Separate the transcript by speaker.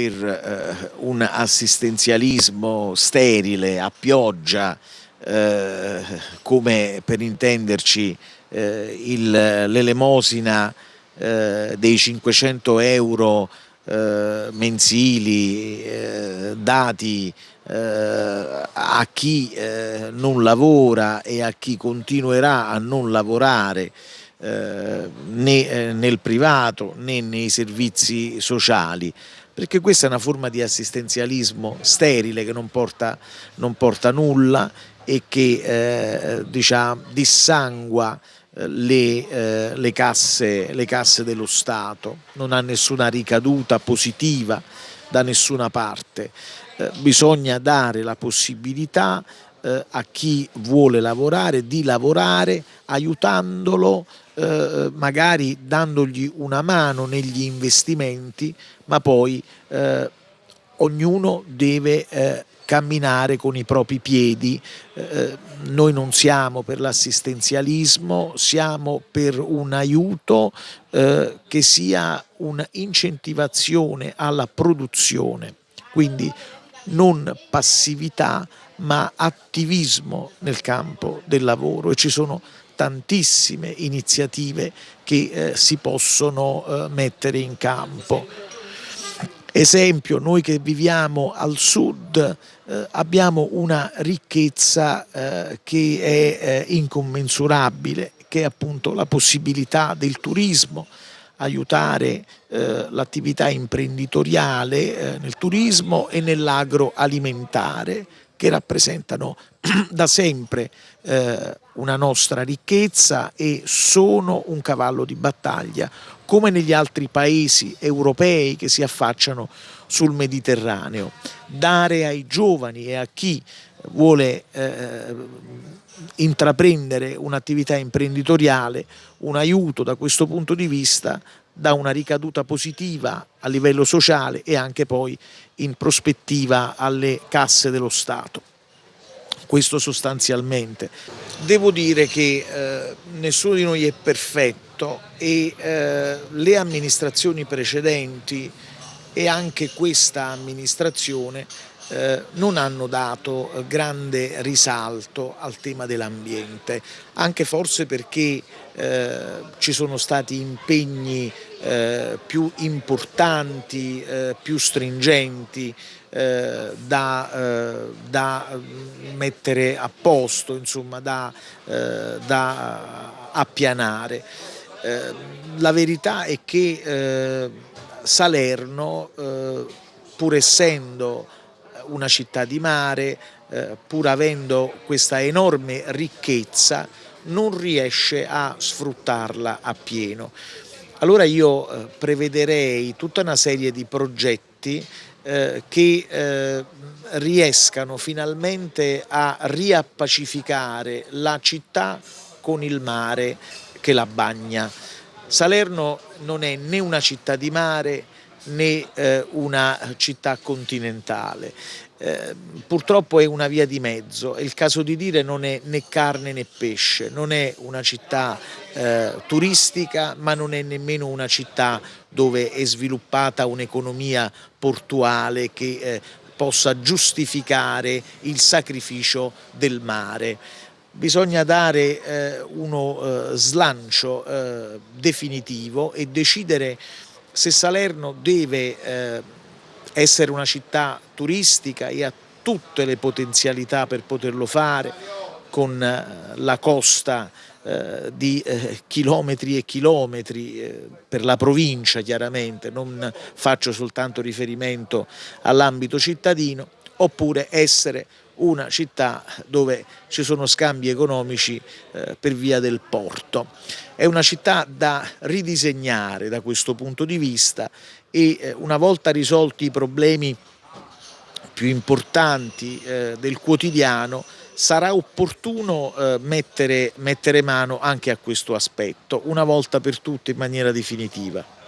Speaker 1: per eh, un assistenzialismo sterile, a pioggia, eh, come per intenderci eh, l'elemosina dei 500 euro mensili dati a chi non lavora e a chi continuerà a non lavorare né nel privato né nei servizi sociali perché questa è una forma di assistenzialismo sterile che non porta, non porta nulla e che eh, diciamo, dissangua eh, le, eh, le, casse, le casse dello Stato, non ha nessuna ricaduta positiva da nessuna parte. Eh, bisogna dare la possibilità eh, a chi vuole lavorare di lavorare aiutandolo eh, magari dandogli una mano negli investimenti ma poi eh, ognuno deve eh, camminare con i propri piedi, eh, noi non siamo per l'assistenzialismo, siamo per un aiuto eh, che sia un'incentivazione alla produzione, quindi non passività ma attivismo nel campo del lavoro e ci sono tantissime iniziative che eh, si possono eh, mettere in campo. Esempio, noi che viviamo al sud eh, abbiamo una ricchezza eh, che è eh, incommensurabile, che è appunto la possibilità del turismo, aiutare eh, l'attività imprenditoriale eh, nel turismo e nell'agroalimentare che rappresentano da sempre eh, una nostra ricchezza e sono un cavallo di battaglia come negli altri paesi europei che si affacciano sul Mediterraneo. Dare ai giovani e a chi vuole eh, intraprendere un'attività imprenditoriale un aiuto da questo punto di vista dà una ricaduta positiva a livello sociale e anche poi in prospettiva alle casse dello Stato. Questo sostanzialmente. Devo dire che eh, nessuno di noi è perfetto e eh, le amministrazioni precedenti e anche questa amministrazione eh, non hanno dato eh, grande risalto al tema dell'ambiente, anche forse perché eh, ci sono stati impegni eh, più importanti, più stringenti da, da, mettere a posto, insomma, da, da appianare. la verità è che Salerno, pur essendo una città di mare, eh, pur avendo questa enorme ricchezza, non riesce a sfruttarla appieno. Allora io eh, prevederei tutta una serie di progetti eh, che eh, riescano finalmente a riappacificare la città con il mare che la bagna. Salerno non è né una città di mare né eh, una città continentale. Eh, purtroppo è una via di mezzo, è il caso di dire non è né carne né pesce, non è una città eh, turistica ma non è nemmeno una città dove è sviluppata un'economia portuale che eh, possa giustificare il sacrificio del mare bisogna dare eh, uno eh, slancio eh, definitivo e decidere se Salerno deve eh, essere una città turistica e ha tutte le potenzialità per poterlo fare con eh, la costa eh, di eh, chilometri e chilometri eh, per la provincia chiaramente, non faccio soltanto riferimento all'ambito cittadino, oppure essere una città dove ci sono scambi economici eh, per via del porto. È una città da ridisegnare da questo punto di vista e eh, una volta risolti i problemi più importanti eh, del quotidiano sarà opportuno eh, mettere, mettere mano anche a questo aspetto, una volta per tutte in maniera definitiva.